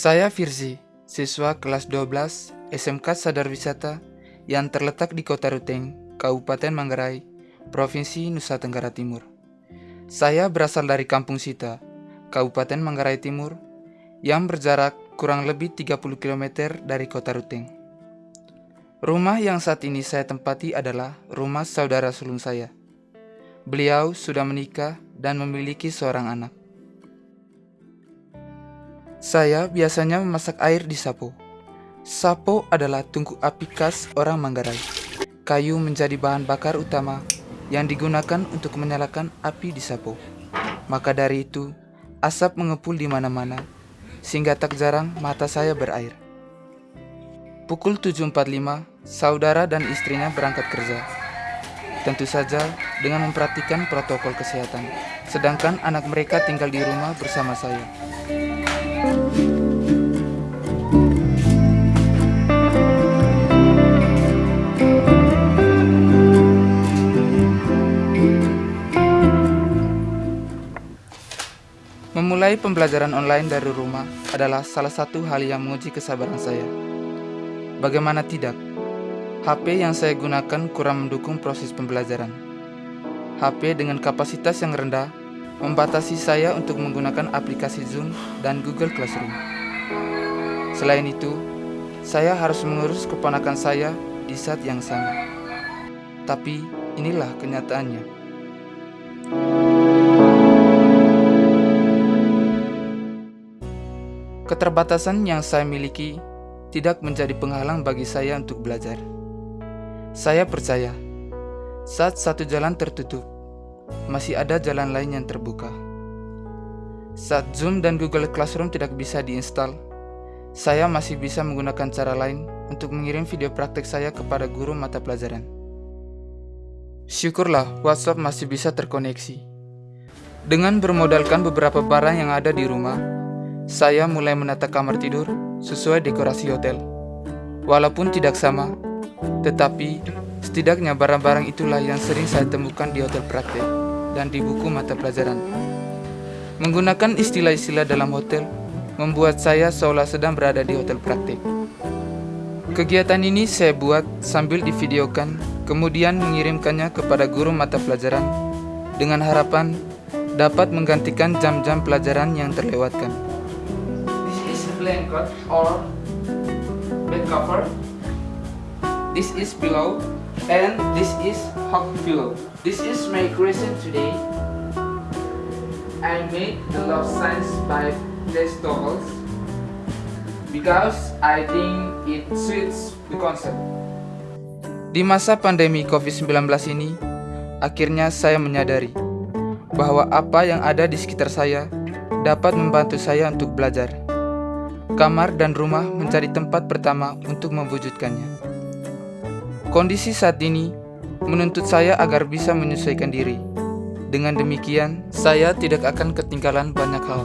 Saya Firzi, siswa kelas 12 SMK Sadar Wisata yang terletak di Kota Ruteng, Kabupaten Manggarai, Provinsi Nusa Tenggara Timur. Saya berasal dari Kampung Sita, Kabupaten Manggarai Timur, yang berjarak kurang lebih 30 km dari Kota Ruteng. Rumah yang saat ini saya tempati adalah rumah saudara sulung saya. Beliau sudah menikah dan memiliki seorang anak. Saya biasanya memasak air di sapo. Sapo adalah tungku api khas orang Manggarai. Kayu menjadi bahan bakar utama yang digunakan untuk menyalakan api di sapo. Maka dari itu, asap mengepul di mana-mana, sehingga tak jarang mata saya berair. Pukul 7.45, saudara dan istrinya berangkat kerja. Tentu saja dengan memperhatikan protokol kesehatan, sedangkan anak mereka tinggal di rumah bersama saya. Memulai pembelajaran online dari rumah adalah salah satu hal yang menguji kesabaran saya. Bagaimana tidak, HP yang saya gunakan kurang mendukung proses pembelajaran. HP dengan kapasitas yang rendah membatasi saya untuk menggunakan aplikasi Zoom dan Google Classroom. Selain itu, saya harus mengurus keponakan saya di saat yang sama. Tapi inilah kenyataannya. Keterbatasan yang saya miliki tidak menjadi penghalang bagi saya untuk belajar. Saya percaya, saat satu jalan tertutup, masih ada jalan lain yang terbuka. Saat Zoom dan Google Classroom tidak bisa diinstal, saya masih bisa menggunakan cara lain untuk mengirim video praktek saya kepada guru mata pelajaran. Syukurlah WhatsApp masih bisa terkoneksi. Dengan bermodalkan beberapa barang yang ada di rumah, saya mulai menata kamar tidur sesuai dekorasi hotel. Walaupun tidak sama, tetapi setidaknya barang-barang itulah yang sering saya temukan di hotel praktek dan di buku mata pelajaran. Menggunakan istilah-istilah dalam hotel membuat saya seolah sedang berada di hotel praktik. Kegiatan ini saya buat sambil divideokan, kemudian mengirimkannya kepada guru mata pelajaran dengan harapan dapat menggantikan jam-jam pelajaran yang terlewatkan. This is blanket or bed cover. This is pillow and this is hot pillow. This is my creation today. I made the love signs by vegetables because I think it suits the concept. Di masa pandemi COVID-19 ini, akhirnya saya menyadari bahwa apa yang ada di sekitar saya dapat membantu saya untuk belajar. Kamar dan rumah mencari tempat pertama untuk mewujudkannya. Kondisi saat ini menuntut saya agar bisa menyesuaikan diri. Dengan demikian, saya tidak akan ketinggalan banyak hal.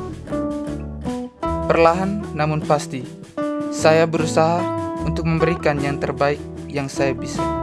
Perlahan namun pasti, saya berusaha untuk memberikan yang terbaik yang saya bisa.